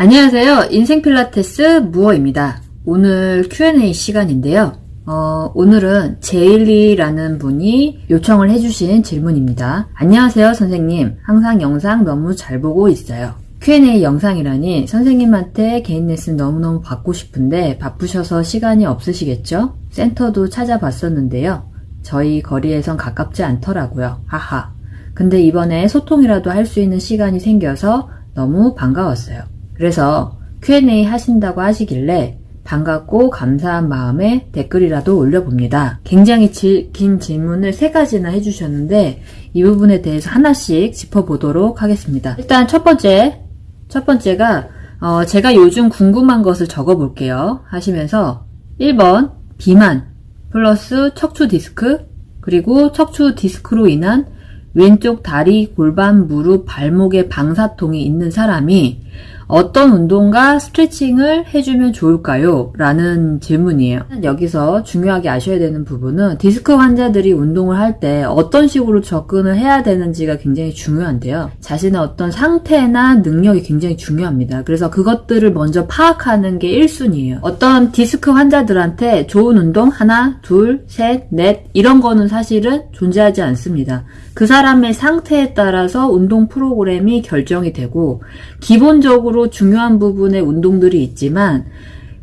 안녕하세요. 인생 필라테스 무어입니다. 오늘 Q&A 시간인데요. 어, 오늘은 제일리라는 분이 요청을 해주신 질문입니다. 안녕하세요, 선생님. 항상 영상 너무 잘 보고 있어요. Q&A 영상이라니 선생님한테 개인 레슨 너무너무 받고 싶은데 바쁘셔서 시간이 없으시겠죠? 센터도 찾아봤었는데요. 저희 거리에선 가깝지 않더라고요. 하하. 근데 이번에 소통이라도 할 수 있는 시간이 생겨서 너무 반가웠어요. 그래서 Q&A 하신다고 하시길래 반갑고 감사한 마음에 댓글이라도 올려봅니다. 굉장히 질, 긴 질문을 세 가지나 해주셨는데 이 부분에 대해서 하나씩 짚어보도록 하겠습니다. 일단 첫 번째, 첫 번째가 어, 제가 요즘 궁금한 것을 적어볼게요. 하시면서 1번 비만 플러스 척추 디스크 그리고 척추 디스크로 인한 왼쪽 다리, 골반, 무릎, 발목에 방사통이 있는 사람이 어떤 운동과 스트레칭을 해주면 좋을까요? 라는 질문이에요. 여기서 중요하게 아셔야 되는 부분은 디스크 환자들이 운동을 할 때 어떤 식으로 접근을 해야 되는지가 굉장히 중요한데요. 자신의 어떤 상태나 능력이 굉장히 중요합니다. 그래서 그것들을 먼저 파악하는 게 1순위예요. 어떤 디스크 환자들한테 좋은 운동 하나, 둘, 셋, 넷 이런 거는 사실은 존재하지 않습니다. 그 사람의 상태에 따라서 운동 프로그램이 결정이 되고 기본적으로 중요한 부분의 운동들이 있지만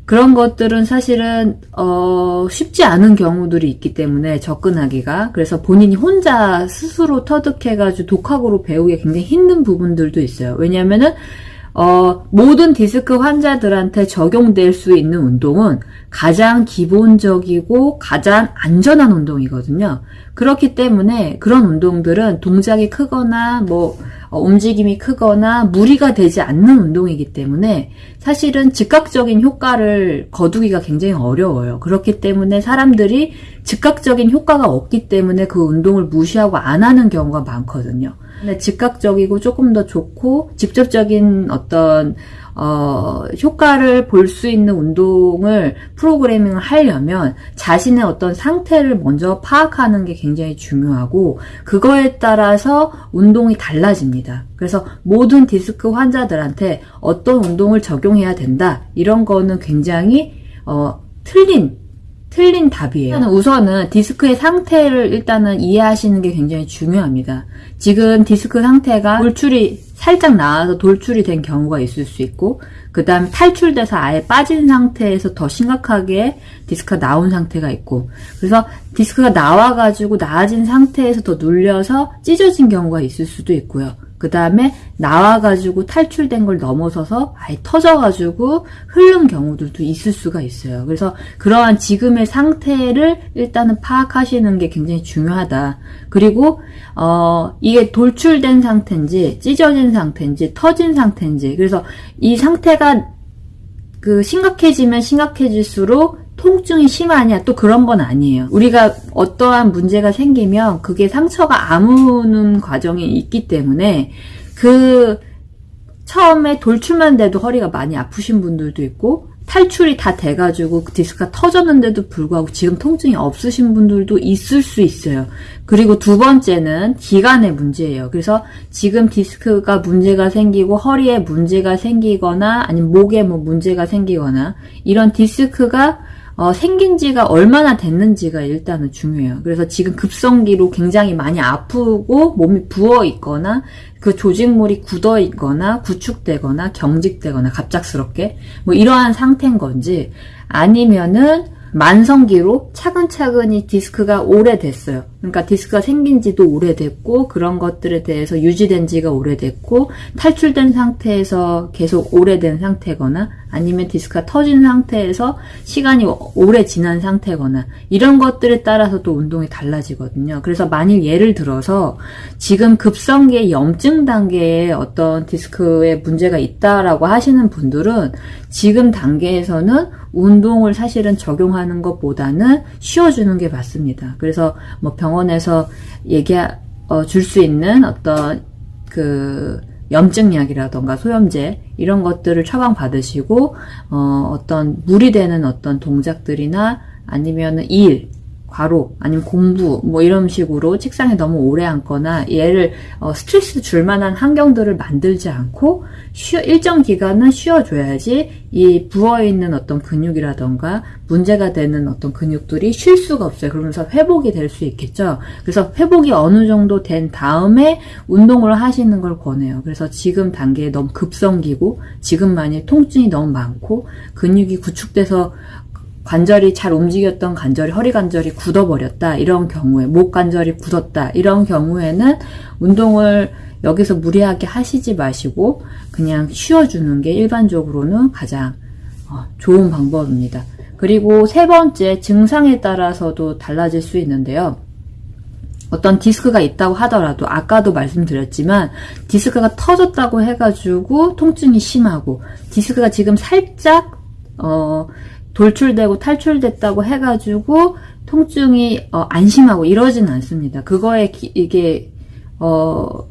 그런 것들은 사실은 어, 쉽지 않은 경우들이 있기 때문에 접근하기가 그래서 본인이 혼자 스스로 터득해가지고 독학으로 배우기 굉장히 힘든 부분들도 있어요. 왜냐하면은 어, 모든 디스크 환자들한테 적용될 수 있는 운동은 가장 기본적이고 가장 안전한 운동이거든요. 그렇기 때문에 그런 운동들은 동작이 크거나 뭐 어, 움직임이 크거나 무리가 되지 않는 운동이기 때문에 사실은 즉각적인 효과를 거두기가 굉장히 어려워요. 그렇기 때문에 사람들이 즉각적인 효과가 없기 때문에 그 운동을 무시하고 안 하는 경우가 많거든요. 근데 즉각적이고 조금 더 좋고 직접적인 어떤 어, 효과를 볼 수 있는 운동을 프로그래밍을 하려면 자신의 어떤 상태를 먼저 파악하는 게 굉장히 중요하고 그거에 따라서 운동이 달라집니다. 그래서 모든 디스크 환자들한테 어떤 운동을 적용해야 된다 이런 거는 굉장히 어, 틀린 틀린 답이에요. 우선은 디스크의 상태를 일단은 이해하시는 게 굉장히 중요합니다. 지금 디스크 상태가 돌출이 살짝 나와서 돌출이 된 경우가 있을 수 있고 그 다음에 탈출돼서 아예 빠진 상태에서 더 심각하게 디스크가 나온 상태가 있고 그래서 디스크가 나와가지고 나아진 상태에서 더 눌려서 찢어진 경우가 있을 수도 있고요. 그 다음에 나와가지고 탈출된 걸 넘어서서 아예 터져가지고 흐른 경우들도 있을 수가 있어요. 그래서 그러한 지금의 상태를 일단은 파악하시는 게 굉장히 중요하다. 그리고 어 이게 돌출된 상태인지 찢어진 상태인지 터진 상태인지 그래서 이 상태가 그 심각해지면 심각해질수록 통증이 심하냐 또 그런 건 아니에요. 우리가 어떠한 문제가 생기면 그게 상처가 아무는 과정이 있기 때문에 그 처음에 돌출만 돼도 허리가 많이 아프신 분들도 있고 탈출이 다 돼가지고 그 디스크가 터졌는데도 불구하고 지금 통증이 없으신 분들도 있을 수 있어요. 그리고 두 번째는 기간의 문제예요. 그래서 지금 디스크가 문제가 생기고 허리에 문제가 생기거나 아니면 목에 뭐 문제가 생기거나 이런 디스크가 어, 생긴 지가 얼마나 됐는지가 일단은 중요해요. 그래서 지금 급성기로 굉장히 많이 아프고 몸이 부어 있거나 그 조직물이 굳어 있거나 구축되거나 경직되거나 갑작스럽게 뭐 이러한 상태인 건지 아니면은 만성기로 차근차근히 디스크가 오래됐어요. 그러니까 디스크가 생긴 지도 오래됐고 그런 것들에 대해서 유지된 지가 오래됐고 탈출된 상태에서 계속 오래된 상태거나 아니면 디스크가 터진 상태에서 시간이 오래 지난 상태거나 이런 것들에 따라서 또 운동이 달라지거든요. 그래서 만일 예를 들어서 지금 급성기의 염증 단계에 어떤 디스크에 문제가 있다라고 하시는 분들은 지금 단계에서는 운동을 사실은 적용하는 것보다는 쉬어주는 게 맞습니다. 그래서 뭐 병원에서 얘기 어, 줄 수 있는 어떤 그 염증약이라던가 소염제 이런 것들을 처방 받으시고 어, 어떤 무리되는 어떤 동작들이나 아니면 일 과로 아니면 공부 뭐 이런 식으로 책상에 너무 오래 앉거나 얘를 어, 스트레스 줄 만한 환경들을 만들지 않고 쉬어, 일정 기간은 쉬어줘야지 이 부어있는 어떤 근육이라던가 문제가 되는 어떤 근육들이 쉴 수가 없어요. 그러면서 회복이 될 수 있겠죠. 그래서 회복이 어느 정도 된 다음에 운동을 하시는 걸 권해요. 그래서 지금 단계에 너무 급성기고 지금 만일 통증이 너무 많고 근육이 구축돼서 관절이 잘 움직였던 관절이 허리 관절이 굳어버렸다 이런 경우에 목 관절이 굳었다 이런 경우에는 운동을 여기서 무리하게 하시지 마시고 그냥 쉬어주는 게 일반적으로는 가장 어, 좋은 방법입니다. 그리고 세 번째 증상에 따라서도 달라질 수 있는데요. 어떤 디스크가 있다고 하더라도 아까도 말씀드렸지만 디스크가 터졌다고 해가지고 통증이 심하고 디스크가 지금 살짝 어 돌출되고 탈출됐다고 해가지고 통증이 어, 안심하고 이러진 않습니다. 그거에 기, 이게 어,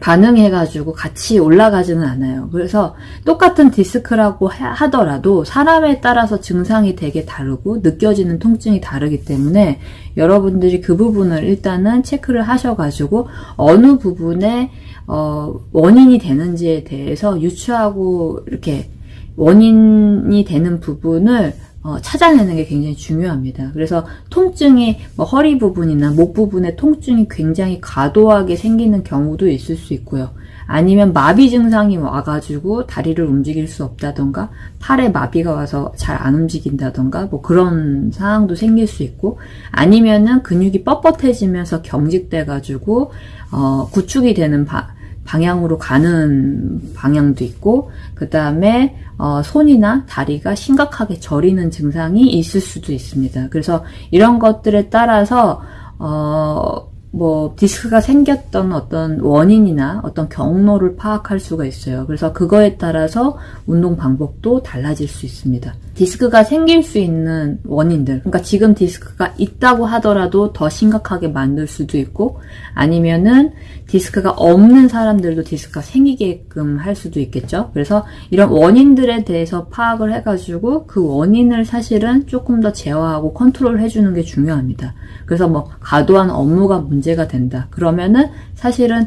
반응해가지고 같이 올라가지는 않아요. 그래서 똑같은 디스크라고 하더라도 사람에 따라서 증상이 되게 다르고 느껴지는 통증이 다르기 때문에 여러분들이 그 부분을 일단은 체크를 하셔가지고 어느 부분에 어, 원인이 되는지에 대해서 유추하고 이렇게 원인이 되는 부분을 어, 찾아내는 게 굉장히 중요합니다. 그래서 통증이 뭐 허리 부분이나 목 부분에 통증이 굉장히 과도하게 생기는 경우도 있을 수 있고요. 아니면 마비 증상이 와가지고 다리를 움직일 수 없다던가 팔에 마비가 와서 잘 안 움직인다던가 뭐 그런 상황도 생길 수 있고 아니면은 근육이 뻣뻣해지면서 경직돼가지고 어, 구축이 되는 바, 방향으로 가는 방향도 있고 그 다음에 어, 손이나 다리가 심각하게 저리는 증상이 있을 수도 있습니다. 그래서 이런 것들에 따라서 어, 뭐 디스크가 생겼던 어떤 원인이나 어떤 경로를 파악할 수가 있어요. 그래서 그거에 따라서 운동 방법도 달라질 수 있습니다. 디스크가 생길 수 있는 원인들. 그러니까 지금 디스크가 있다고 하더라도 더 심각하게 만들 수도 있고 아니면은 디스크가 없는 사람들도 디스크가 생기게끔 할 수도 있겠죠. 그래서 이런 원인들에 대해서 파악을 해가지고 그 원인을 사실은 조금 더 제어하고 컨트롤 해주는 게 중요합니다. 그래서 뭐 과도한 업무가 문제가 된다. 그러면은 사실은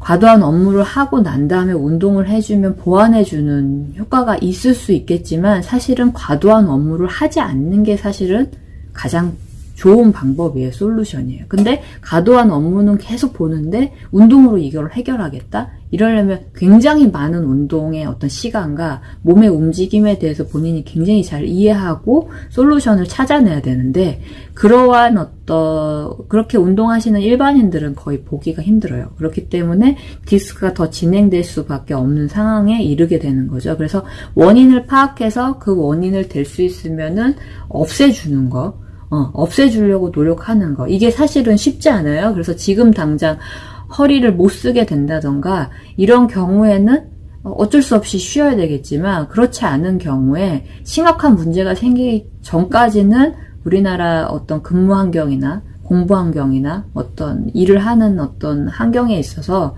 과도한 업무를 하고 난 다음에 운동을 해주면 보완해주는 효과가 있을 수 있겠지만 사실은 과도한 업무를 하지 않는 게 사실은 가장 좋은 방법이에요. 솔루션이에요. 근데 과도한 업무는 계속 보는데 운동으로 이걸 해결하겠다? 이러려면 굉장히 많은 운동의 어떤 시간과 몸의 움직임에 대해서 본인이 굉장히 잘 이해하고 솔루션을 찾아내야 되는데 그러한 어떤 그렇게 운동하시는 일반인들은 거의 보기가 힘들어요. 그렇기 때문에 디스크가 더 진행될 수밖에 없는 상황에 이르게 되는 거죠. 그래서 원인을 파악해서 그 원인을 될 수 있으면은 없애주는 거. 어, 없애주려고 노력하는 거. 이게 사실은 쉽지 않아요. 그래서 지금 당장 허리를 못 쓰게 된다던가 이런 경우에는 어쩔 수 없이 쉬어야 되겠지만 그렇지 않은 경우에 심각한 문제가 생기기 전까지는 우리나라 어떤 근무 환경이나 공부 환경이나 어떤 일을 하는 어떤 환경에 있어서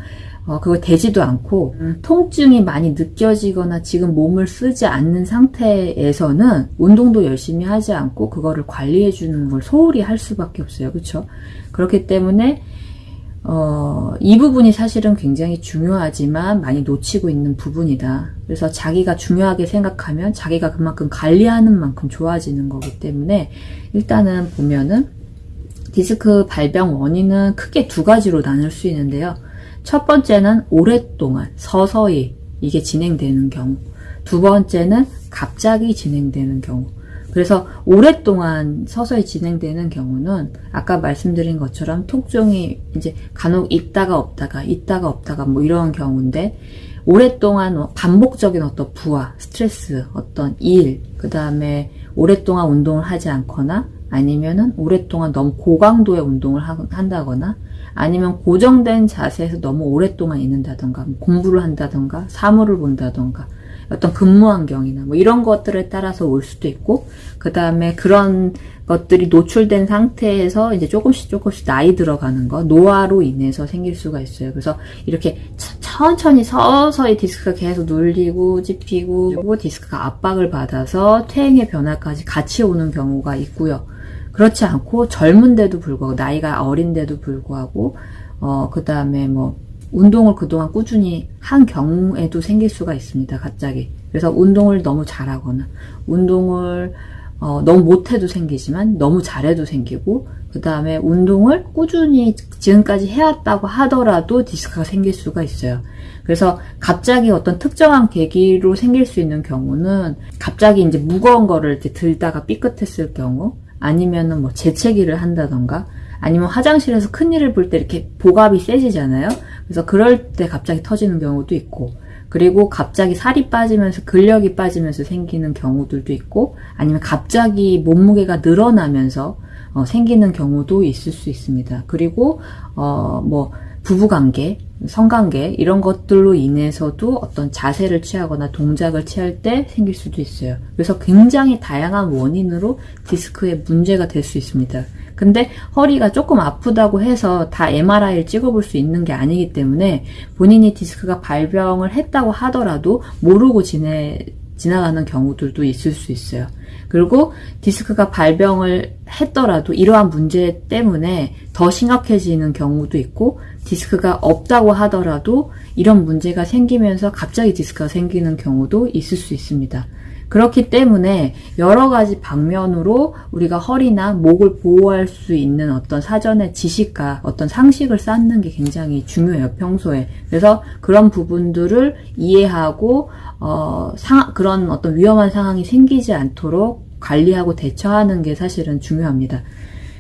어, 그거 되지도 않고 음. 통증이 많이 느껴지거나 지금 몸을 쓰지 않는 상태에서는 운동도 열심히 하지 않고 그거를 관리해 주는 걸 소홀히 할 수밖에 없어요. 그렇죠? 그렇기 때문에 어, 이 부분이 사실은 굉장히 중요하지만 많이 놓치고 있는 부분이다. 그래서 자기가 중요하게 생각하면 자기가 그만큼 관리하는 만큼 좋아지는 거기 때문에 일단은 보면은 디스크 발병 원인은 크게 두 가지로 나눌 수 있는데요. 첫 번째는 오랫동안 서서히 이게 진행되는 경우. 두 번째는 갑자기 진행되는 경우. 그래서 오랫동안 서서히 진행되는 경우는 아까 말씀드린 것처럼 통증이 이제 간혹 있다가 없다가 있다가 없다가 뭐 이런 경우인데 오랫동안 반복적인 어떤 부하, 스트레스, 어떤 일, 그 다음에 오랫동안 운동을 하지 않거나 아니면은 오랫동안 너무 고강도의 운동을 한다거나 아니면 고정된 자세에서 너무 오랫동안 있는다던가 뭐 공부를 한다던가 사물을 본다던가 어떤 근무 환경이나 뭐 이런 것들에 따라서 올 수도 있고 그 다음에 그런 것들이 노출된 상태에서 이제 조금씩 조금씩 나이 들어가는 거 노화로 인해서 생길 수가 있어요. 그래서 이렇게 천천히 서서히 디스크가 계속 눌리고 찝히고 디스크가 압박을 받아서 퇴행의 변화까지 같이 오는 경우가 있고요. 그렇지 않고 젊은데도 불구하고 나이가 어린데도 불구하고 어 그 다음에 뭐 운동을 그동안 꾸준히 한 경우에도 생길 수가 있습니다. 갑자기. 그래서 운동을 너무 잘하거나 운동을 어, 너무 못해도 생기지만 너무 잘해도 생기고 그 다음에 운동을 꾸준히 지금까지 해왔다고 하더라도 디스크가 생길 수가 있어요. 그래서 갑자기 어떤 특정한 계기로 생길 수 있는 경우는 갑자기 이제 무거운 거를 이제 들다가 삐끗했을 경우 아니면은 뭐 재채기를 한다던가 아니면 화장실에서 큰일을 볼 때 이렇게 복압이 세지잖아요. 그래서 그럴 때 갑자기 터지는 경우도 있고 그리고 갑자기 살이 빠지면서 근력이 빠지면서 생기는 경우들도 있고 아니면 갑자기 몸무게가 늘어나면서 어, 생기는 경우도 있을 수 있습니다. 그리고 어, 뭐 부부관계, 성관계 이런 것들로 인해서도 어떤 자세를 취하거나 동작을 취할 때 생길 수도 있어요. 그래서 굉장히 다양한 원인으로 디스크에 문제가 될 수 있습니다. 근데 허리가 조금 아프다고 해서 다 MRI를 찍어볼 수 있는 게 아니기 때문에 본인이 디스크가 발병을 했다고 하더라도 모르고 지내, 지나가는 경우들도 있을 수 있어요. 그리고 디스크가 발병을 했더라도 이러한 문제 때문에 더 심각해지는 경우도 있고 디스크가 없다고 하더라도 이런 문제가 생기면서 갑자기 디스크가 생기는 경우도 있을 수 있습니다. 그렇기 때문에 여러 가지 방면으로 우리가 허리나 목을 보호할 수 있는 어떤 사전의 지식과 어떤 상식을 쌓는 게 굉장히 중요해요, 평소에. 그래서 그런 부분들을 이해하고, 어, 상, 그런 어떤 위험한 상황이 생기지 않도록 관리하고 대처하는 게 사실은 중요합니다.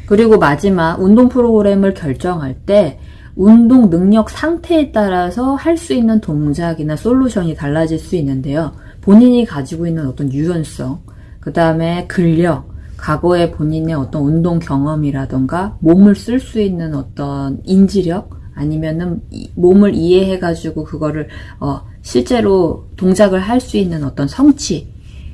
그리고 마지막 운동 프로그램을 결정할 때 운동 능력 상태에 따라서 할 수 있는 동작이나 솔루션이 달라질 수 있는데요. 본인이 가지고 있는 어떤 유연성, 그 다음에 근력, 과거의 본인의 어떤 운동 경험이라던가 몸을 쓸 수 있는 어떤 인지력 아니면은 몸을 이해해가지고 그거를 어 실제로 동작을 할 수 있는 어떤 성취,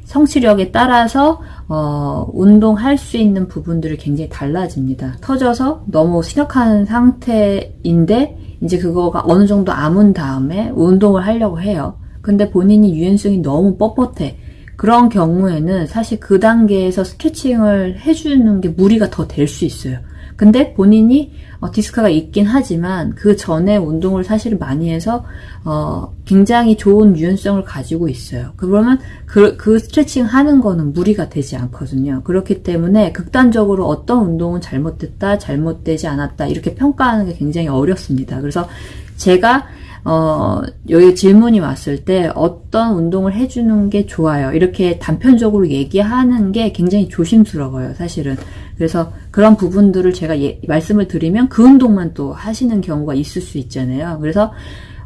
성취력에 따라서 어 운동할 수 있는 부분들이 굉장히 달라집니다. 터져서 너무 심각한 상태인데 이제 그거가 어느 정도 아문 다음에 운동을 하려고 해요. 근데 본인이 유연성이 너무 뻣뻣해. 그런 경우에는 사실 그 단계에서 스케칭을 해주는 게 무리가 더 될 수 있어요. 근데 본인이 어, 디스크가 있긴 하지만 그 전에 운동을 사실 많이 해서 어, 굉장히 좋은 유연성을 가지고 있어요. 그러면 그, 그 스트레칭 하는 거는 무리가 되지 않거든요. 그렇기 때문에 극단적으로 어떤 운동은 잘못됐다, 잘못되지 않았다 이렇게 평가하는 게 굉장히 어렵습니다. 그래서 제가 어, 여기 질문이 왔을 때 어떤 운동을 해주는 게 좋아요. 이렇게 단편적으로 얘기하는 게 굉장히 조심스러워요, 사실은. 그래서 그런 부분들을 제가 예, 말씀을 드리면 그 운동만 또 하시는 경우가 있을 수 있잖아요. 그래서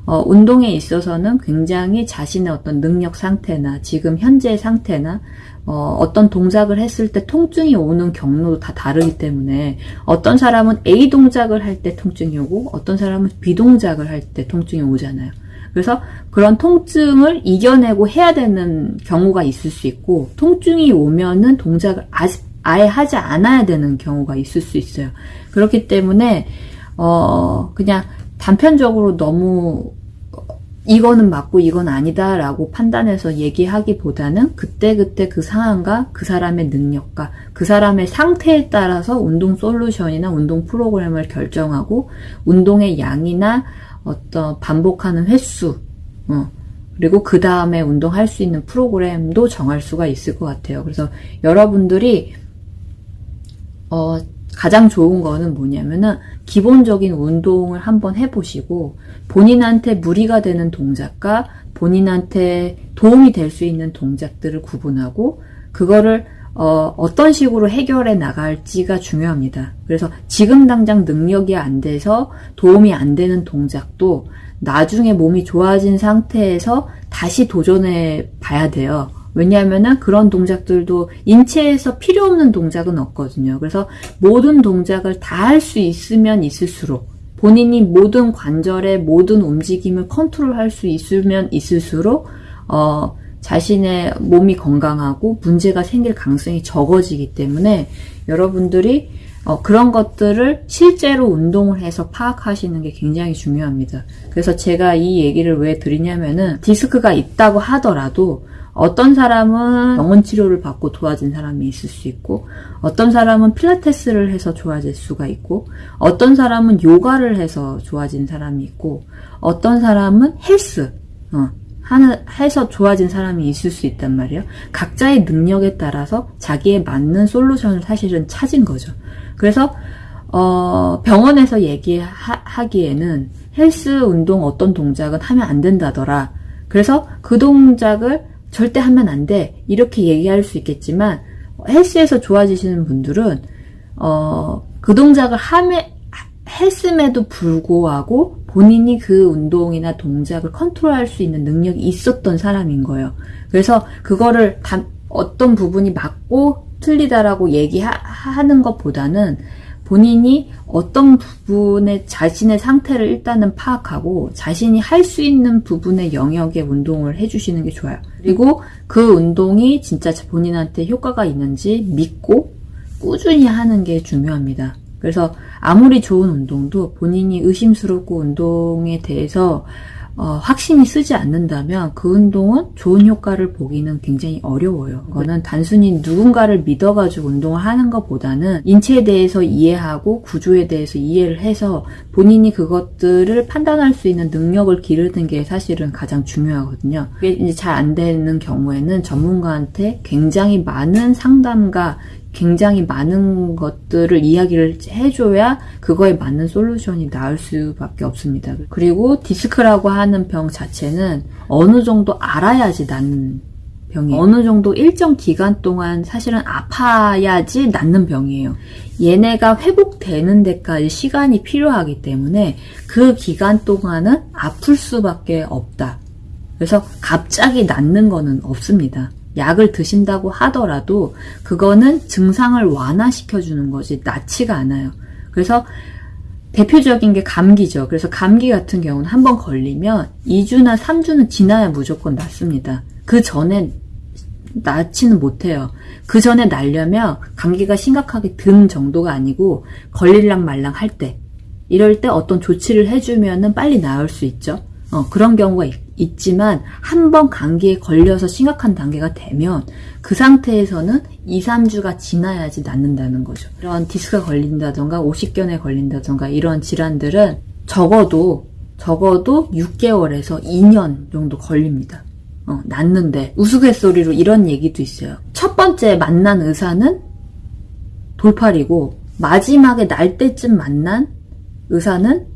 어, 운동에 있어서는 굉장히 자신의 어떤 능력 상태나 지금 현재 상태나 어, 어떤 동작을 했을 때 통증이 오는 경로도 다 다르기 때문에 어떤 사람은 A 동작을 할 때 통증이 오고 어떤 사람은 B 동작을 할 때 통증이 오잖아요. 그래서 그런 통증을 이겨내고 해야 되는 경우가 있을 수 있고 통증이 오면은 동작을 아직 아예 하지 않아야 되는 경우가 있을 수 있어요. 그렇기 때문에 어 그냥 단편적으로 너무 이거는 맞고 이건 아니다 라고 판단해서 얘기하기보다는 그때그때 그 상황과 그 사람의 능력과 그 사람의 상태에 따라서 운동 솔루션이나 운동 프로그램을 결정하고 운동의 양이나 어떤 반복하는 횟수, 어, 그리고 그 다음에 운동할 수 있는 프로그램도 정할 수가 있을 것 같아요. 그래서 여러분들이 어, 가장 좋은 거는 뭐냐면은 기본적인 운동을 한번 해보시고 본인한테 무리가 되는 동작과 본인한테 도움이 될 수 있는 동작들을 구분하고 그거를 어, 어떤 식으로 해결해 나갈지가 중요합니다. 그래서 지금 당장 능력이 안 돼서 도움이 안 되는 동작도 나중에 몸이 좋아진 상태에서 다시 도전해 봐야 돼요. 왜냐하면 그런 동작들도 인체에서 필요 없는 동작은 없거든요. 그래서 모든 동작을 다 할 수 있으면 있을수록 본인이 모든 관절의 모든 움직임을 컨트롤할 수 있으면 있을수록 어, 자신의 몸이 건강하고 문제가 생길 가능성이 적어지기 때문에 여러분들이 어, 그런 것들을 실제로 운동을 해서 파악하시는 게 굉장히 중요합니다. 그래서 제가 이 얘기를 왜 드리냐면은 디스크가 있다고 하더라도 어떤 사람은 병원 치료를 받고 도와진 사람이 있을 수 있고, 어떤 사람은 필라테스를 해서 좋아질 수가 있고, 어떤 사람은 요가를 해서 좋아진 사람이 있고, 어떤 사람은 헬스, 어, 하는, 해서 좋아진 사람이 있을 수 있단 말이에요. 각자의 능력에 따라서 자기에 맞는 솔루션을 사실은 찾은 거죠. 그래서, 어, 병원에서 얘기하기에는 헬스 운동 어떤 동작은 하면 안 된다더라. 그래서 그 동작을 절대 하면 안 돼. 이렇게 얘기할 수 있겠지만, 헬스에서 좋아지시는 분들은, 어, 그 동작을 함에, 했음에도 불구하고 본인이 그 운동이나 동작을 컨트롤할 수 있는 능력이 있었던 사람인 거예요. 그래서 그거를 다, 어떤 부분이 맞고 틀리다라고 얘기하는 것보다는 본인이 어떤 부분의 자신의 상태를 일단은 파악하고 자신이 할 수 있는 부분의 영역의 운동을 해주시는 게 좋아요. 그리고 그 운동이 진짜 본인한테 효과가 있는지 믿고 꾸준히 하는 게 중요합니다. 그래서 아무리 좋은 운동도 본인이 의심스럽고 운동에 대해서 어, 확신이 쓰지 않는다면 그 운동은 좋은 효과를 보기는 굉장히 어려워요. 그거는 단순히 누군가를 믿어가지고 운동을 하는 것보다는 인체에 대해서 이해하고 구조에 대해서 이해를 해서 본인이 그것들을 판단할 수 있는 능력을 기르는 게 사실은 가장 중요하거든요. 그게 이제 잘 안 되는 경우에는 전문가한테 굉장히 많은 상담과 굉장히 많은 것들을 이야기를 해줘야 그거에 맞는 솔루션이 나올 수밖에 없습니다. 그리고 디스크라고 하는 병 자체는 어느 정도 알아야지 낫는 병이에요. 어느 정도 일정 기간 동안 사실은 아파야지 낫는 병이에요. 얘네가 회복되는 데까지 시간이 필요하기 때문에 그 기간 동안은 아플 수밖에 없다. 그래서 갑자기 낫는 거는 없습니다. 약을 드신다고 하더라도 그거는 증상을 완화시켜 주는 거지 낫지가 않아요. 그래서 대표적인 게 감기죠. 그래서 감기 같은 경우는 한 번 걸리면 2주나 3주는 지나야 무조건 낫습니다. 그 전에 낫지는 못해요. 그 전에 날려면 감기가 심각하게 든 정도가 아니고 걸릴랑 말랑 할 때, 이럴 때 어떤 조치를 해주면 은 빨리 나을 수 있죠. 어, 그런 경우가 있, 있지만 한 번 감기에 걸려서 심각한 단계가 되면 그 상태에서는 2, 3주가 지나야지 낫는다는 거죠. 이런 디스크가 걸린다던가 오십견에 걸린다던가 이런 질환들은 적어도 적어도 6개월에서 2년 정도 걸립니다. 어, 낫는데 우스갯소리로 이런 얘기도 있어요. 첫 번째 만난 의사는 돌팔이고 마지막에 날 때쯤 만난 의사는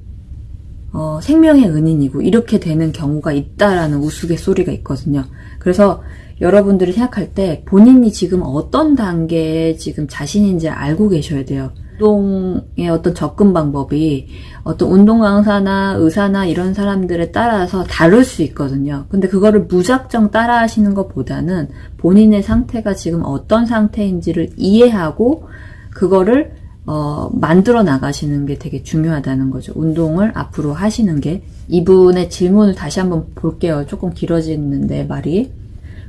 어, 생명의 은인이고 이렇게 되는 경우가 있다라는 우스갯소리가 있거든요. 그래서 여러분들이 생각할 때 본인이 지금 어떤 단계에 지금 자신인지 알고 계셔야 돼요. 운동의 어떤 접근 방법이 어떤 운동 강사나 의사나 이런 사람들에 따라서 다를 수 있거든요. 근데 그거를 무작정 따라 하시는 것보다는 본인의 상태가 지금 어떤 상태인지를 이해하고 그거를 어, 만들어 나가시는 게 되게 중요하다는 거죠. 운동을 앞으로 하시는 게. 이분의 질문을 다시 한번 볼게요. 조금 길어지는데 말이.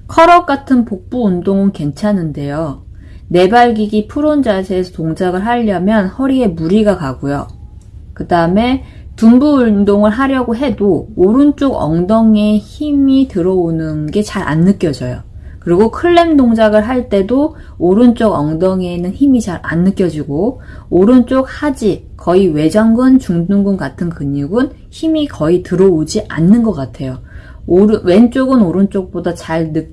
컬업 같은 복부 운동은 괜찮은데요. 내발기기 프론 자세에서 동작을 하려면 허리에 무리가 가고요. 그 다음에 둔부 운동을 하려고 해도 오른쪽 엉덩이에 힘이 들어오는 게 잘 안 느껴져요. 그리고 클램 동작을 할 때도 오른쪽 엉덩이에는 힘이 잘 안 느껴지고 오른쪽 하지, 거의 외전근, 중둔근 같은 근육은 힘이 거의 들어오지 않는 것 같아요. 오르, 왼쪽은 오른쪽보다 잘 느,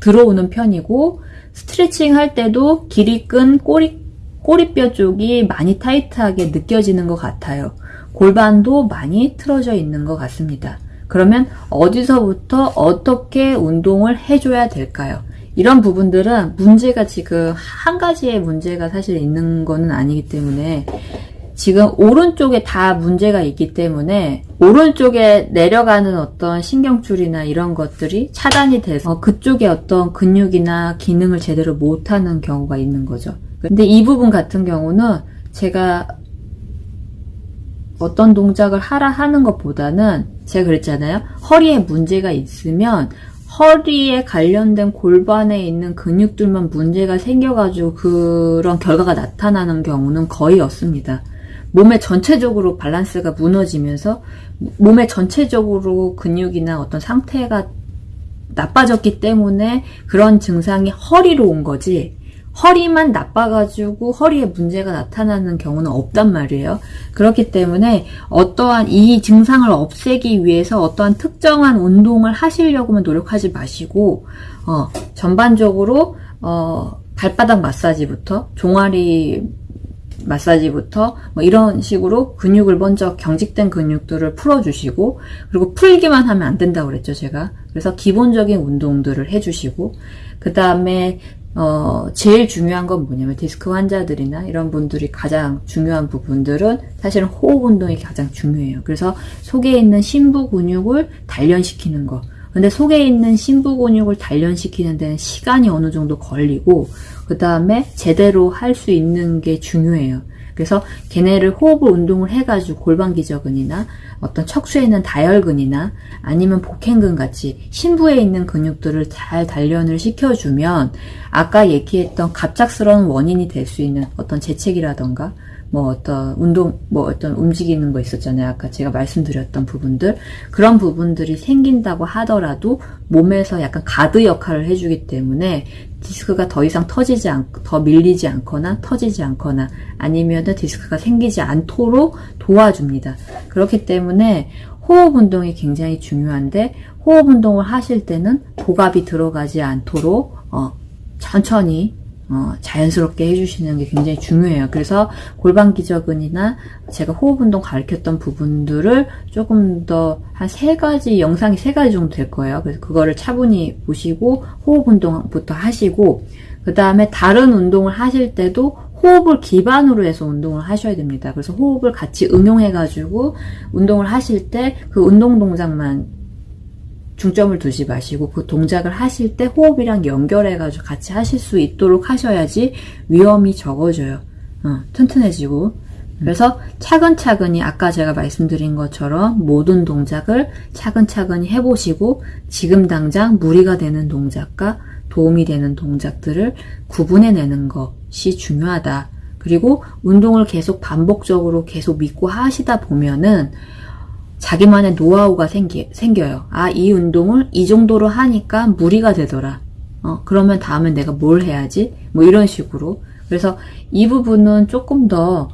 들어오는 편이고 스트레칭 할 때도 길이 끈 꼬리, 꼬리뼈 쪽이 많이 타이트하게 느껴지는 것 같아요. 골반도 많이 틀어져 있는 것 같습니다. 그러면 어디서부터 어떻게 운동을 해줘야 될까요? 이런 부분들은 문제가 지금 한 가지의 문제가 사실 있는 거는 아니기 때문에 지금 오른쪽에 다 문제가 있기 때문에 오른쪽에 내려가는 어떤 신경줄이나 이런 것들이 차단이 돼서 그쪽에 어떤 근육이나 기능을 제대로 못하는 경우가 있는 거죠. 근데 이 부분 같은 경우는 제가 어떤 동작을 하라 하는 것보다는 제가 그랬잖아요. 허리에 문제가 있으면 허리에 관련된 골반에 있는 근육들만 문제가 생겨가지고 그런 결과가 나타나는 경우는 거의 없습니다. 몸의 전체적으로 밸런스가 무너지면서 몸의 전체적으로 근육이나 어떤 상태가 나빠졌기 때문에 그런 증상이 허리로 온 거지. 허리만 나빠가지고 허리에 문제가 나타나는 경우는 없단 말이에요. 그렇기 때문에 어떠한 이 증상을 없애기 위해서 어떠한 특정한 운동을 하시려고만 노력하지 마시고, 어, 전반적으로, 어, 발바닥 마사지부터, 종아리 마사지부터 뭐 이런 식으로 근육을 먼저 경직된 근육들을 풀어주시고 그리고 풀기만 하면 안 된다고 그랬죠 제가 그래서 기본적인 운동들을 해주시고 그 다음에 어, 제일 중요한 건 뭐냐면 디스크 환자들이나 이런 분들이 가장 중요한 부분들은 사실은 호흡 운동이 가장 중요해요. 그래서 속에 있는 심부 근육을 단련시키는 거. 근데 속에 있는 심부 근육을 단련시키는 데는 시간이 어느 정도 걸리고, 그 다음에 제대로 할 수 있는 게 중요해요. 그래서 걔네를 호흡을 운동을 해가지고 골반 기저근이나 어떤 척추에 있는 다혈근이나 아니면 복행근 같이 심부에 있는 근육들을 잘 단련을 시켜주면 아까 얘기했던 갑작스러운 원인이 될 수 있는 어떤 재채기라던가 뭐 어떤 운동, 뭐 어떤 움직이는 거 있었잖아요. 아까 제가 말씀드렸던 부분들. 그런 부분들이 생긴다고 하더라도 몸에서 약간 가드 역할을 해주기 때문에 디스크가 더 이상 터지지 않, 더 밀리지 않거나 터지지 않거나 아니면은 디스크가 생기지 않도록 도와줍니다. 그렇기 때문에 호흡 운동이 굉장히 중요한데 호흡 운동을 하실 때는 고갑이 들어가지 않도록 어, 천천히 어, 자연스럽게 해주시는 게 굉장히 중요해요. 그래서 골반 기저근이나 제가 호흡 운동 가르쳤던 부분들을 조금 더 한 세 가지 영상이 세 가지 정도 될 거예요. 그래서 그거를 차분히 보시고 호흡 운동부터 하시고 그 다음에 다른 운동을 하실 때도 호흡을 기반으로 해서 운동을 하셔야 됩니다. 그래서 호흡을 같이 응용해가지고 운동을 하실 때 그 운동 동작만 중점을 두지 마시고 그 동작을 하실 때 호흡이랑 연결해가지고 같이 하실 수 있도록 하셔야지 위험이 적어져요. 어, 튼튼해지고. 그래서 차근차근히 아까 제가 말씀드린 것처럼 모든 동작을 차근차근히 해보시고 지금 당장 무리가 되는 동작과 도움이 되는 동작들을 구분해내는 것이 중요하다. 그리고 운동을 계속 반복적으로 계속 믿고 하시다 보면은 자기만의 노하우가 생기, 생겨요. 아, 이 운동을 이 정도로 하니까 무리가 되더라. 어, 그러면 다음엔 내가 뭘 해야지? 뭐 이런 식으로. 그래서 이 부분은 조금 더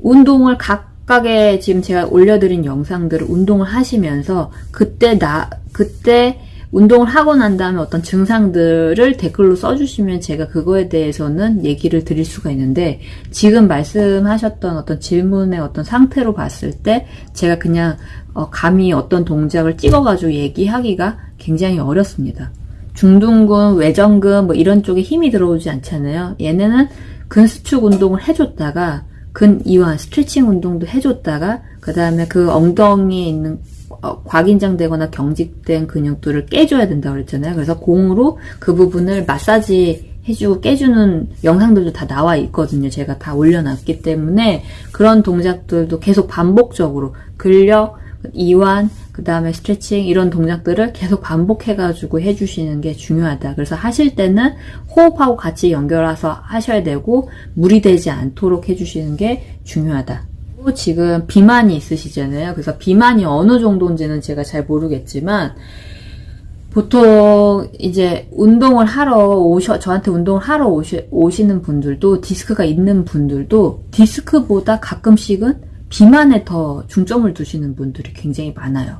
운동을 각각의 지금 제가 올려드린 영상들을 운동을 하시면서 그때 나, 그때 운동을 하고 난 다음에 어떤 증상들을 댓글로 써주시면 제가 그거에 대해서는 얘기를 드릴 수가 있는데 지금 말씀하셨던 어떤 질문의 어떤 상태로 봤을 때 제가 그냥 어, 감히 어떤 동작을 찍어가지고 얘기하기가 굉장히 어렵습니다. 중둔근, 외전근 뭐 이런 쪽에 힘이 들어오지 않잖아요. 얘네는 근수축 운동을 해줬다가 근이완 스트레칭 운동도 해줬다가 그 다음에 그 엉덩이에 있는 어, 과긴장되거나 경직된 근육들을 깨줘야 된다고 그랬잖아요. 그래서 공으로 그 부분을 마사지 해주고 깨주는 영상들도 다 나와 있거든요. 제가 다 올려놨기 때문에 그런 동작들도 계속 반복적으로 근력, 이완, 그 다음에 스트레칭 이런 동작들을 계속 반복해가지고 해주시는 게 중요하다. 그래서 하실 때는 호흡하고 같이 연결해서 하셔야 되고 무리되지 않도록 해주시는 게 중요하다. 지금 비만이 있으시잖아요. 그래서 비만이 어느 정도인지는 제가 잘 모르겠지만 보통 이제 운동을 하러 오셔 저한테 운동을 하러 오시, 오시는 분들도 디스크가 있는 분들도 디스크보다 가끔씩은 비만에 더 중점을 두시는 분들이 굉장히 많아요.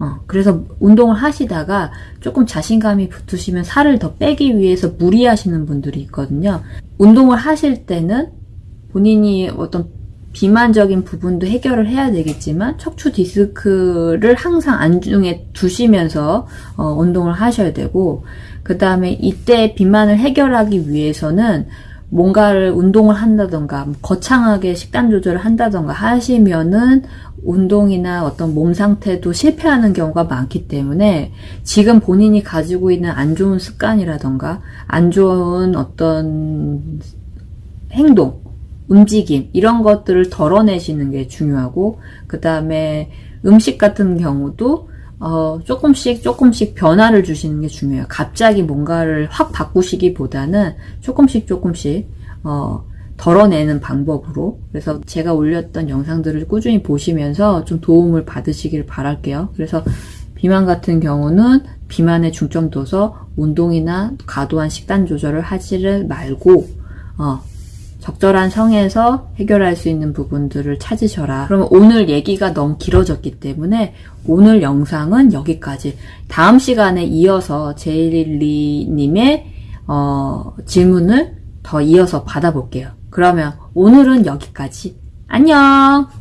어, 그래서 운동을 하시다가 조금 자신감이 붙으시면 살을 더 빼기 위해서 무리하시는 분들이 있거든요. 운동을 하실 때는 본인이 어떤 비만적인 부분도 해결을 해야 되겠지만 척추 디스크를 항상 안중에 두시면서 어, 운동을 하셔야 되고 그 다음에 이때 비만을 해결하기 위해서는 뭔가를 운동을 한다던가 거창하게 식단 조절을 한다던가 하시면은 운동이나 어떤 몸 상태도 실패하는 경우가 많기 때문에 지금 본인이 가지고 있는 안 좋은 습관이라던가 안 좋은 어떤 행동 움직임 이런 것들을 덜어내시는 게 중요하고 그 다음에 음식 같은 경우도 어, 조금씩 조금씩 변화를 주시는 게 중요해요. 갑자기 뭔가를 확 바꾸시기보다는 조금씩 조금씩 어, 덜어내는 방법으로 그래서 제가 올렸던 영상들을 꾸준히 보시면서 좀 도움을 받으시길 바랄게요. 그래서 비만 같은 경우는 비만에 중점 둬서 운동이나 과도한 식단 조절을 하지를 말고 어, 적절한 성에서 해결할 수 있는 부분들을 찾으셔라. 그러면 오늘 얘기가 너무 길어졌기 때문에 오늘 영상은 여기까지. 다음 시간에 이어서 제일리님의 어, 질문을 더 이어서 받아볼게요. 그러면 오늘은 여기까지. 안녕!